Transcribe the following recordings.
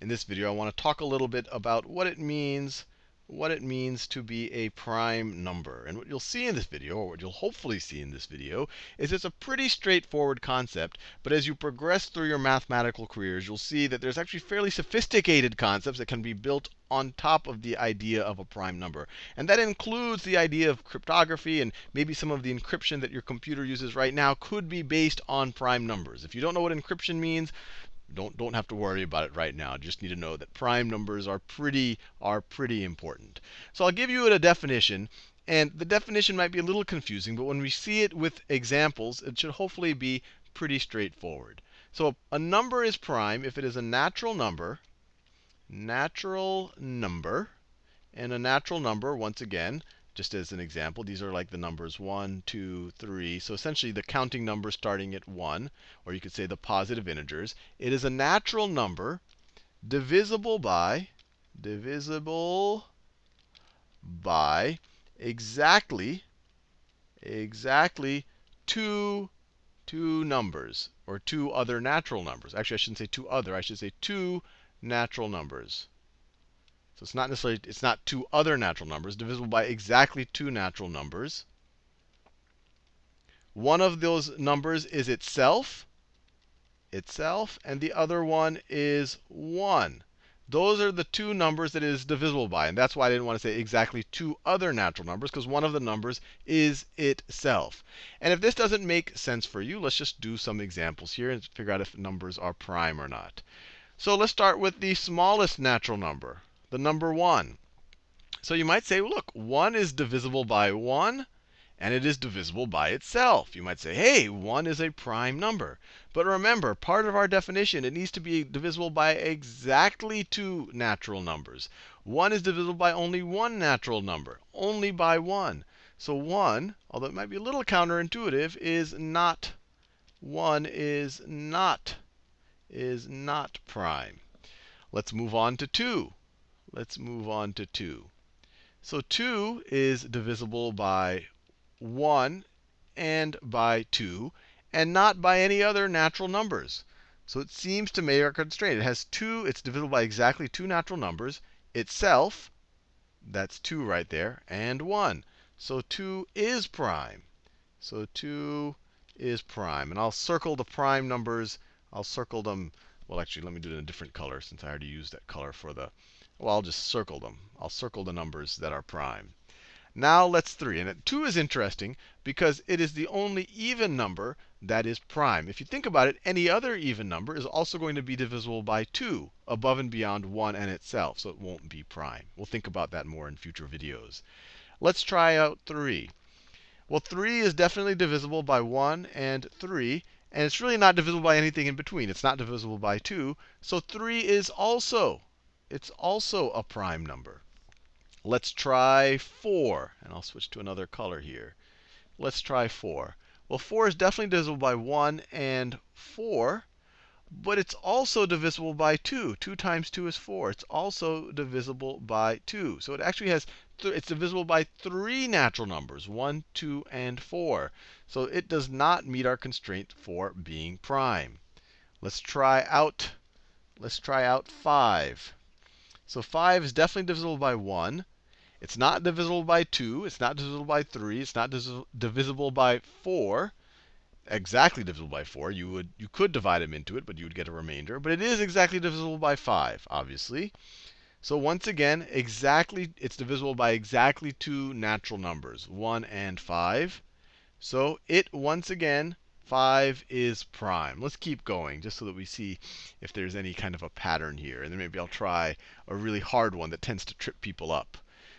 in this video, I want to talk a little bit about what it means what it means to be a prime number. And what you'll see in this video, or what you'll hopefully see in this video, is it's a pretty straightforward concept. But as you progress through your mathematical careers, you'll see that there's actually fairly sophisticated concepts that can be built on top of the idea of a prime number. And that includes the idea of cryptography, and maybe some of the encryption that your computer uses right now could be based on prime numbers. If you don't know what encryption means, don't don't have to worry about it right now. Just need to know that prime numbers are pretty are pretty important. So I'll give you a definition, and the definition might be a little confusing, but when we see it with examples, it should hopefully be pretty straightforward. So a number is prime if it is a natural number, natural number, and a natural number, once again, just as an example, these are like the numbers 1, 2, 3. So essentially the counting numbers starting at 1, or you could say the positive integers. It is a natural number divisible by, divisible by exactly, exactly two, two numbers, or two other natural numbers. Actually, I shouldn't say two other. I should say two natural numbers. So it's not necessarily, it's not two other natural numbers, divisible by exactly two natural numbers. One of those numbers is itself, itself, and the other one is 1. Those are the two numbers that it is divisible by. And that's why I didn't want to say exactly two other natural numbers, because one of the numbers is itself. And if this doesn't make sense for you, let's just do some examples here and figure out if numbers are prime or not. So let's start with the smallest natural number the number 1. So you might say, look, 1 is divisible by 1, and it is divisible by itself. You might say, hey, 1 is a prime number. But remember, part of our definition, it needs to be divisible by exactly two natural numbers. 1 is divisible by only one natural number, only by 1. So 1, although it might be a little counterintuitive, is not 1 is not is not prime. Let's move on to 2. Let's move on to 2. So 2 is divisible by 1 and by 2, and not by any other natural numbers. So it seems to make our constraint. It has two, it's divisible by exactly two natural numbers. Itself, that's 2 right there, and 1. So 2 is prime. So 2 is prime. And I'll circle the prime numbers. I'll circle them. Well, actually, let me do it in a different color since I already used that color for the well, I'll just circle them. I'll circle the numbers that are prime. Now let's 3. And 2 is interesting because it is the only even number that is prime. If you think about it, any other even number is also going to be divisible by 2 above and beyond 1 and itself. So it won't be prime. We'll think about that more in future videos. Let's try out 3. Well, 3 is definitely divisible by 1 and 3. And it's really not divisible by anything in between. It's not divisible by 2. So 3 is also it's also a prime number. Let's try 4. And I'll switch to another color here. Let's try 4. Well, 4 is definitely divisible by 1 and 4. But it's also divisible by 2. 2 times 2 is 4. It's also divisible by 2. So it actually has, it's divisible by three natural numbers, 1, 2, and 4. So it does not meet our constraint for being prime. Let's try out, let's try out 5. So 5 is definitely divisible by 1. It's not divisible by 2. It's not divisible by 3. It's not divisible by 4. Exactly divisible by 4. You would you could divide them into it, but you would get a remainder. But it is exactly divisible by 5, obviously. So once again, exactly it's divisible by exactly two natural numbers, 1 and 5. So it once again 5 is prime. Let's keep going just so that we see if there's any kind of a pattern here. And then maybe I'll try a really hard one that tends to trip people up.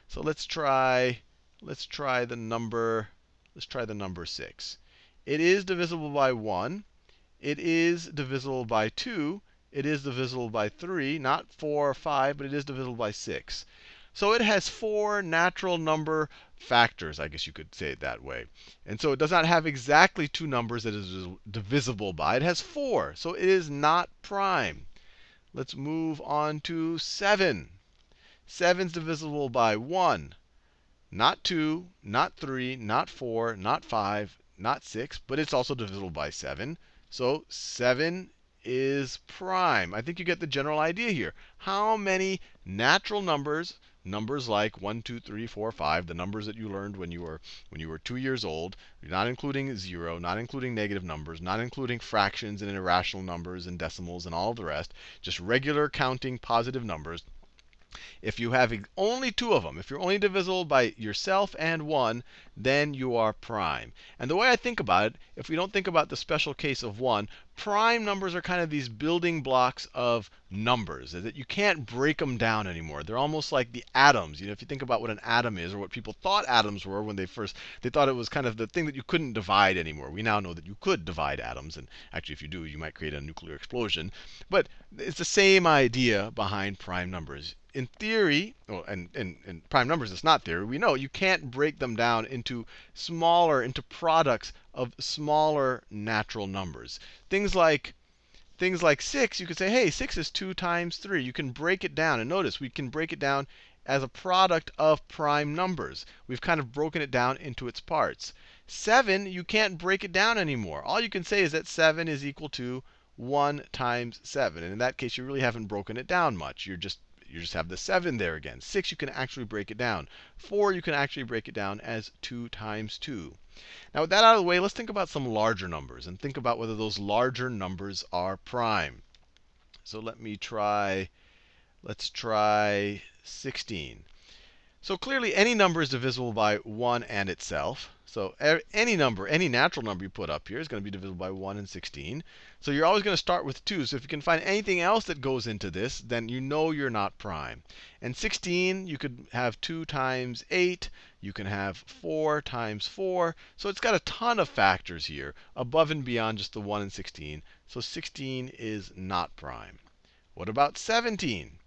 So let's try let's try the number let's try the number 6. It is divisible by 1. It is divisible by 2. It is divisible by 3, not 4 or 5, but it is divisible by 6. So it has four natural number factors, I guess you could say it that way. And so it does not have exactly two numbers that is divisible by. It has four. So it is not prime. Let's move on to 7. 7 is divisible by 1. Not 2, not 3, not 4, not 5, not 6, but it's also divisible by 7. So 7 is prime. I think you get the general idea here. How many natural numbers, numbers like 1, 2, 3, 4, 5, the numbers that you learned when you were when you were 2 years old, not including 0, not including negative numbers, not including fractions and irrational numbers and decimals and all the rest, just regular counting positive numbers. If you have only two of them, if you're only divisible by yourself and 1, then you are prime. And the way I think about it, if we don't think about the special case of 1, prime numbers are kind of these building blocks of numbers, that you can't break them down anymore. They're almost like the atoms. You know, if you think about what an atom is, or what people thought atoms were when they first, they thought it was kind of the thing that you couldn't divide anymore. We now know that you could divide atoms, and actually, if you do, you might create a nuclear explosion. But it's the same idea behind prime numbers in theory, well, and in prime numbers, it's not theory. We know you can't break them down into smaller, into products of smaller natural numbers. Things like things like 6, you could say, hey, 6 is 2 times 3. You can break it down. And notice, we can break it down as a product of prime numbers. We've kind of broken it down into its parts. 7, you can't break it down anymore. All you can say is that 7 is equal to 1 times 7. And in that case, you really haven't broken it down much. You're just you just have the 7 there again. 6, you can actually break it down. 4, you can actually break it down as 2 times 2. Now, with that out of the way, let's think about some larger numbers and think about whether those larger numbers are prime. So let me try, let's try 16. So clearly, any number is divisible by 1 and itself. So any number, any natural number you put up here is going to be divisible by 1 and 16. So you're always going to start with 2. So if you can find anything else that goes into this, then you know you're not prime. And 16, you could have 2 times 8. You can have 4 times 4. So it's got a ton of factors here, above and beyond just the 1 and 16. So 16 is not prime. What about 17?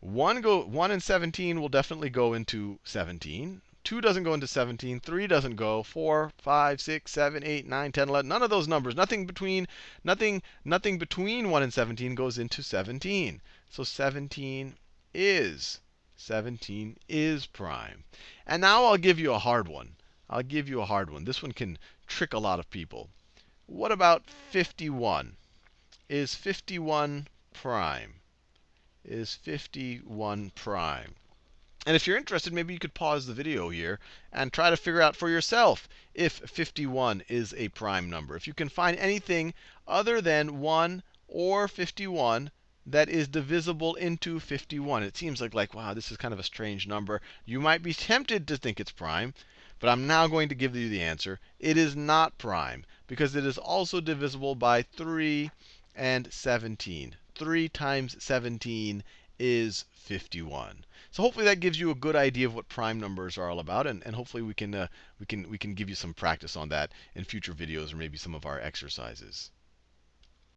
1, go, 1 and 17 will definitely go into 17. 2 doesn't go into 17. 3 doesn't go. 4, 5, 6, 7, 8, 9, 10, 11. None of those numbers. Nothing between, nothing, nothing between 1 and 17 goes into 17. So 17 is, 17 is prime. And now I'll give you a hard one. I'll give you a hard one. This one can trick a lot of people. What about 51? Is 51 prime? Is 51 prime. And if you're interested, maybe you could pause the video here and try to figure out for yourself if 51 is a prime number. If you can find anything other than 1 or 51 that is divisible into 51. It seems like, like, wow, this is kind of a strange number. You might be tempted to think it's prime, but I'm now going to give you the answer. It is not prime, because it is also divisible by 3 and 17. 3 times 17 is 51. So hopefully that gives you a good idea of what prime numbers are all about, and, and hopefully we can, uh, we, can, we can give you some practice on that in future videos or maybe some of our exercises.